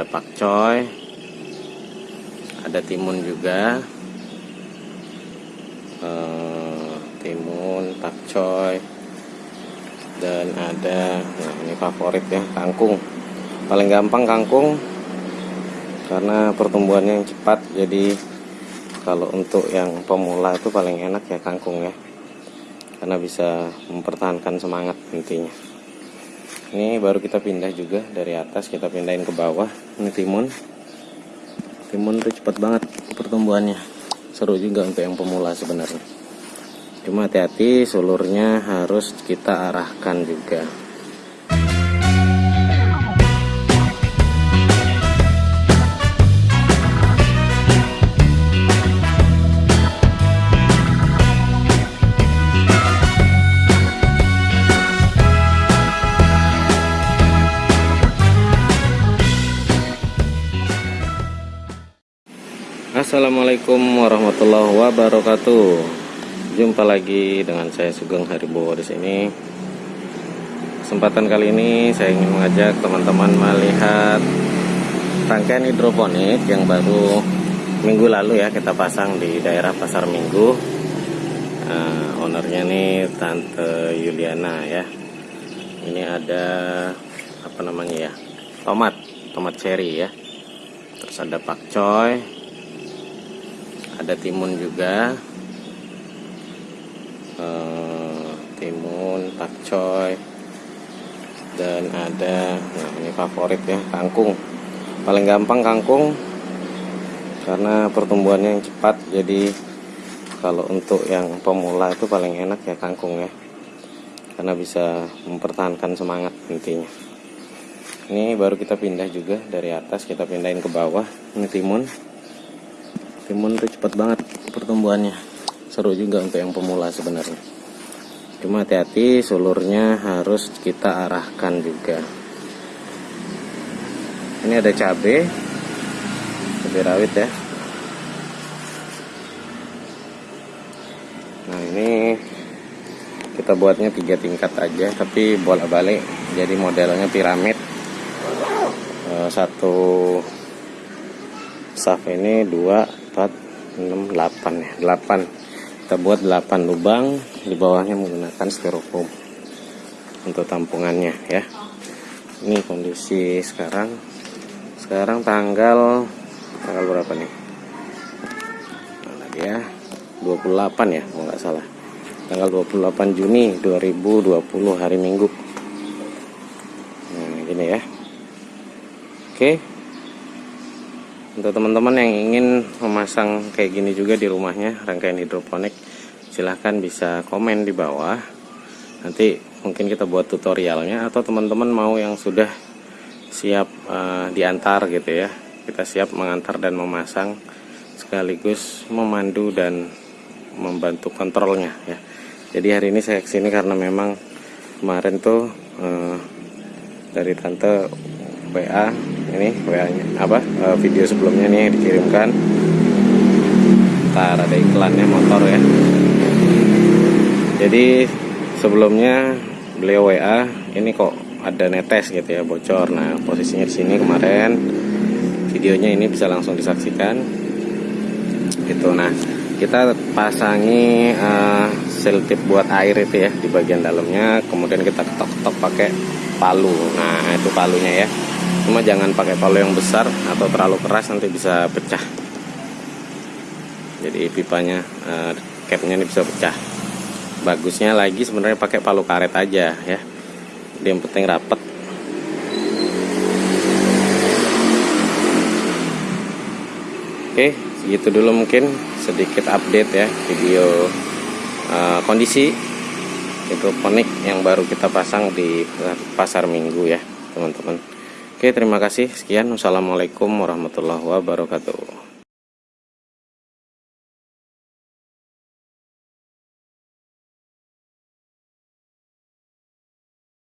ada pakcoy ada timun juga. Eh, timun pakcoy dan ada nah ini favorit ya kangkung. Paling gampang kangkung karena pertumbuhannya yang cepat jadi kalau untuk yang pemula itu paling enak ya kangkung ya. Karena bisa mempertahankan semangat intinya ini baru kita pindah juga dari atas kita pindahin ke bawah. Ini timun. Timun tuh cepat banget pertumbuhannya. Seru juga untuk yang pemula sebenarnya. Cuma hati-hati sulurnya harus kita arahkan juga Assalamualaikum warahmatullahi wabarakatuh. Jumpa lagi dengan saya Sugeng Haribowo di sini. Kesempatan kali ini saya ingin mengajak teman-teman melihat rangkaian hidroponik yang baru minggu lalu ya kita pasang di daerah Pasar Minggu. Nah, ownernya nih Tante Yuliana ya. Ini ada apa namanya ya? Tomat, tomat cherry ya. Terus ada pakcoy, ada timun juga. Uh, timun pakcoy dan ada nah ini favorit ya kangkung. Paling gampang kangkung karena pertumbuhannya yang cepat jadi kalau untuk yang pemula itu paling enak ya kangkung ya. Karena bisa mempertahankan semangat intinya ini baru kita pindah juga dari atas kita pindahin ke bawah ini timun timun tuh cepat banget pertumbuhannya. Seru juga untuk yang pemula sebenarnya. Cuma hati-hati sulurnya harus kita arahkan juga. Ini ada cabai cabai rawit ya. Nah ini kita buatnya tiga tingkat aja tapi bola balik jadi modelnya piramid. Eh, satu saf ini dua 4 6 8 ya. 8 kita buat 8 lubang di bawahnya menggunakan styrofoam untuk tampungannya ya. Ini kondisi sekarang. Sekarang tanggal tanggal berapa nih? Lagi ya. 28 ya kalau nggak salah. Tanggal 28 Juni 2020 hari Minggu. Nah gini ya. Oke untuk teman-teman yang ingin memasang kayak gini juga di rumahnya rangkaian hidroponik silahkan bisa komen di bawah. Nanti mungkin kita buat tutorialnya atau teman-teman mau yang sudah siap uh, diantar gitu ya. Kita siap mengantar dan memasang sekaligus memandu dan membantu kontrolnya ya. Jadi hari ini saya ke sini karena memang kemarin tuh uh, dari tante WA ini WA nya apa uh, video sebelumnya nih dikirimkan. Ntar ada iklannya motor ya. Jadi sebelumnya beliau WA ini kok ada netes gitu ya bocor. Nah posisinya di sini kemarin. Videonya ini bisa langsung disaksikan. Gitu. Nah kita pasangi uh, tip buat air itu ya di bagian dalamnya. Kemudian kita ketok-ketok pakai palu. Nah itu palunya ya cuma jangan pakai palu yang besar atau terlalu keras nanti bisa pecah. Jadi pipanya uh, capnya ini bisa pecah. Bagusnya lagi sebenarnya pakai palu karet aja ya. Dia yang penting rapet. Oke segitu dulu mungkin. Sedikit update ya video uh, kondisi hidroponik yang baru kita pasang di pasar minggu ya teman-teman Oke terima kasih. Sekian. Wassalamualaikum warahmatullahi wabarakatuh